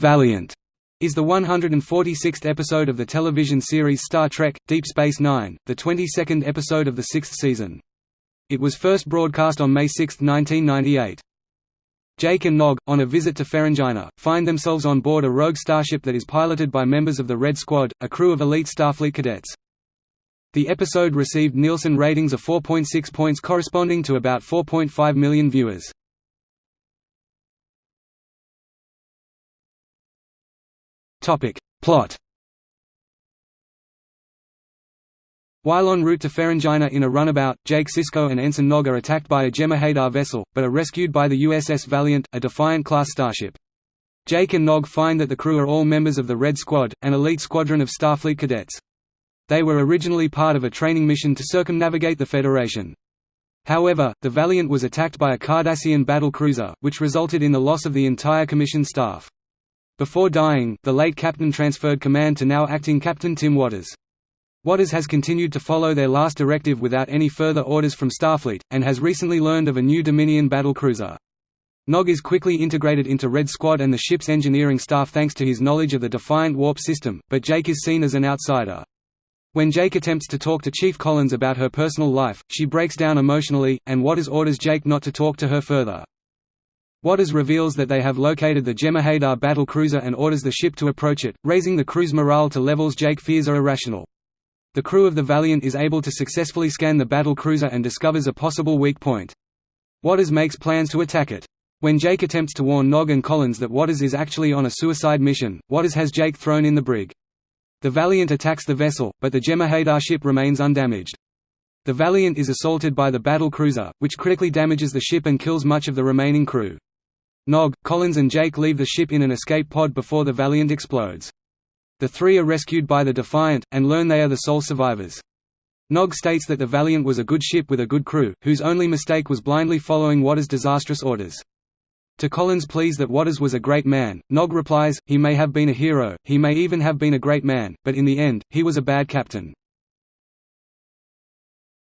Valiant is the 146th episode of the television series Star Trek – Deep Space Nine, the 22nd episode of the sixth season. It was first broadcast on May 6, 1998. Jake and Nog, on a visit to Ferenginar, find themselves on board a rogue starship that is piloted by members of the Red Squad, a crew of elite Starfleet cadets. The episode received Nielsen ratings of 4.6 points corresponding to about 4.5 million viewers. Plot While en route to Ferenginar in a runabout, Jake Sisko and Ensign Nog are attacked by a Jem'Hadar vessel, but are rescued by the USS Valiant, a Defiant-class starship. Jake and Nog find that the crew are all members of the Red Squad, an elite squadron of Starfleet cadets. They were originally part of a training mission to circumnavigate the Federation. However, the Valiant was attacked by a Cardassian battle cruiser, which resulted in the loss of the entire commission staff. Before dying, the late captain transferred command to now acting Captain Tim Watters. Watters has continued to follow their last directive without any further orders from Starfleet, and has recently learned of a new Dominion battle cruiser. Nog is quickly integrated into Red Squad and the ship's engineering staff thanks to his knowledge of the Defiant warp system, but Jake is seen as an outsider. When Jake attempts to talk to Chief Collins about her personal life, she breaks down emotionally, and Watters orders Jake not to talk to her further. Watters reveals that they have located the Jem'Hadar battle cruiser and orders the ship to approach it, raising the crew's morale to levels Jake fears are irrational. The crew of the Valiant is able to successfully scan the battle cruiser and discovers a possible weak point. Watters makes plans to attack it. When Jake attempts to warn Nog and Collins that Watters is actually on a suicide mission, Watters has Jake thrown in the brig. The Valiant attacks the vessel, but the Jem'Hadar ship remains undamaged. The Valiant is assaulted by the battle cruiser, which critically damages the ship and kills much of the remaining crew. Nog, Collins and Jake leave the ship in an escape pod before the Valiant explodes. The three are rescued by the Defiant, and learn they are the sole survivors. Nog states that the Valiant was a good ship with a good crew, whose only mistake was blindly following Watters' disastrous orders. To Collins' pleas that Watters was a great man, Nog replies, he may have been a hero, he may even have been a great man, but in the end, he was a bad captain.